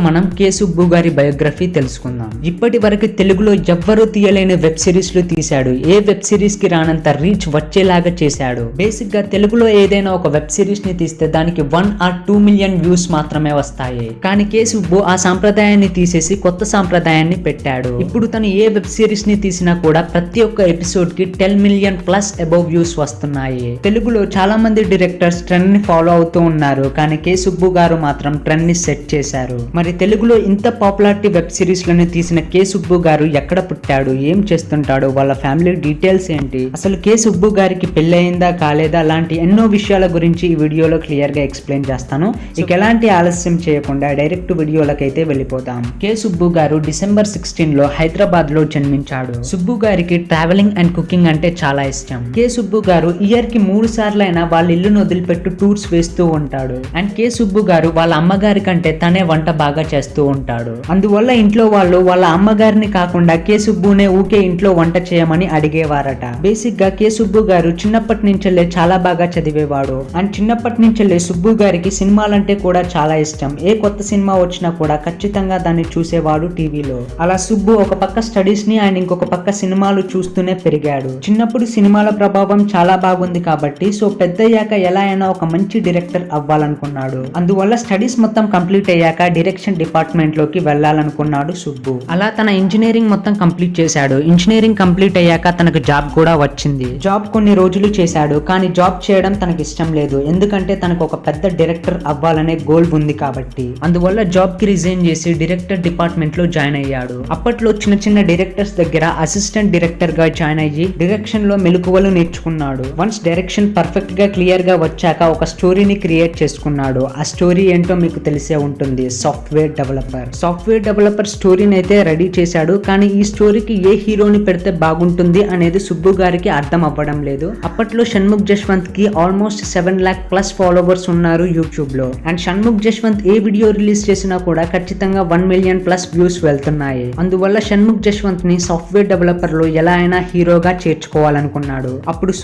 మనం కే సుబ్బు గారి బయోగ్రఫీ తెలుసుకుందాం. ఇప్పటి వరకు తెలుగులో ఎవ్వరూ తీయలేని వెబ్ సిరీస్లు తీశాడు. ఏ వెబ్ సిరీస్కి రానంత రీచ్ వచ్చేలాగా చేశాడు. బేసిక్గా తెలుగులో ఏదైనా ఒక వెబ్ సిరీస్ని తీస్తే దానికి one or two million views మాత్రమే వస్తాయి. కానీ కే సుబ్బు ఆ సాంప్రదాయాన్ని తీసేసి కొత్త సాంప్రదాయాన్ని పెట్టాడు. ఇప్పుడు తను ఏ వెబ్ సిరీస్ని తీసినా కూడా ప్రతి ఒక్క ఎపిసోడ్కి ten million plus above views వస్తున్నాయి. తెలుగులో చాలా మంది డైరెక్టర్స్ ట్రెండ్ని ఫాలో అవుతూ ఉన్నారు. కానీ కే సుబ్బు గారు మాత్రం ట్రెండ్ని సెట్ చేశారు. మరి తెలుగులో ఇంత పాపులారిటీ వెబ్ సిరీస్లను తీసిన కే సుబ్బు గారు ఎక్కడ పుట్టాడు ఏం చేస్తుంటాడు వాళ్ళ ఫ్యామిలీ డీటెయిల్స్ ఏంటి అసలు కే సుబ్బు గారికి పెళ్ళయిందా కాలేదా లాంటి ఎన్నో విషయాల గురించి ఈ వీడియోలో క్లియర్గా ఎక్స్ప్లెయిన్ చేస్తాను. ఇక ఎలాంటి ఆలస్యం చేయకుండా డైరెక్ట్ వీడియోలకైతే వెళ్ళిపోతాం కే సుబ్బు గారు డిసెంబర్ సిక్స్టీన్లో హైదరాబాద్లో జన్మించాడు. సుబ్బు గారికి ట్రావెలింగ్ అండ్ కుకింగ్ అంటే చాలా ఇష్టం. కే సుబ్బు గారు ఇయర్కి మూడు సార్లు అయినా వాళ్ళ ఇల్లును వదిలిపెట్టు టూర్స్ వేస్తూ ఉంటాడు. అండ్ కే సుబ్బు గారు వాళ్ళ అమ్మగారి కంటే తనే వంట బాగా చేస్తూ ఉంటాడు. అందువల్ల ఇంట్లో వాళ్ళు వాళ్ళ అమ్మగారిని కాకుండా కే సుబ్బునే ఊకే ఇంట్లో వంట చేయమని అడిగేవారట. బేసిక్గా కే సుబ్బు గారు చిన్నప్పటి నుంచెల్లే చాలా బాగా చదివేవాడు. అండ్ చిన్నప్పటి నుంచెల్లే సుబ్బు గారికి సినిమాలంటే కూడా చాలా ఇష్టం. ఏ కొత్త సినిమా వచ్చినా కూడా ఖచ్చితంగా దాన్ని చూసేవాడు టీవీలో. అలా సుబ్బు ఒక పక్క స్టడీస్ని అండ్ ఇంకొక పక్క సినిమాలు చూస్తూనే పెరిగాడు. చిన్నప్పుడు సినిమాల ప్రభావం చాలా బాగుంది కాబట్టి సో పెద్దయ్యాక ఎలా అయినా ఒక మంచి డైరెక్టర్ అవ్వాలనుకున్నాడు. అందువల్ల స్టడీస్ మొత్తం కంప్లీట్ అయ్యాక డైరెక్షన్ డిపార్ట్మెంట్లోకి వెళ్ళాలనుకున్నాడు సుబ్బు. అలా తన ఇంజనీరింగ్ మొత్తం కంప్లీట్ చేశాడు. ఇంజనీరింగ్ కంప్లీట్ అయ్యాక తనకు జాబ్ కూడా వచ్చింది. జాబ్ కొన్ని రోజులు చేశాడు కానీ జాబ్ చేయడం తనకి ఇష్టం లేదు. ఎందుకంటే తనకు ఒక పెద్ద డైరెక్టర్ అవ్వాలనే గోల్ ఉంది కాబట్టి. అందువల్ల జాబ్కి రిజైన్ చేసి డైరెక్టర్ డిపార్ట్మెంట్లో జాయిన్ అయ్యాడు. అప్పట్లో చిన్న చిన్న డైరెక్టర్స్ దగ్గర అసిస్టెంట్ డైరెక్టర్గా జాయిన్ అయ్యి డైరెక్షన్లో మెలకువలు నేర్చుకున్నాడు. వన్స్ డైరెక్షన్ పర్ఫెక్ట్గా క్లియర్గా వచ్చాక ఒక స్టోరీని క్రియేట్ చేసుకున్నాడు. ఆ స్టోరీ ఏంటో మీకు తెలిసే ఉంటుంది. సాఫ్ట్వేర్ డెవలపర్ సాఫ్ట్వేర్ డెవలపర్ స్టోరీని అయితే రెడీ చేశాడు కానీ ఈ స్టోరీకి ఏ హీరోని పెడితే బాగుంటుంది అనేది సుబ్బు గారికి అర్థం అవ్వడం లేదు. అప్పట్లో Shanmukh జశ్వంత్కి almost seven lakh plus followers ఉన్నారు యూట్యూబ్లో అండ్ షణ్ముఖ్ జశ్వంత్ ఏ వీడియో రిలీజ్ చేసినా కూడా ఖచ్చితంగా వన్ మిలియన్ ప్లస్ వ్యూస్ వెళ్తున్నాయి. అందువల్ల షణ్ముఖ్ జశ్వంత్ని సాఫ్ట్వేర్ డెవలపర్లో ఎలా అయినా హీరోగా చేర్చుకోవాలనుకున్నాడు. అప్పుడు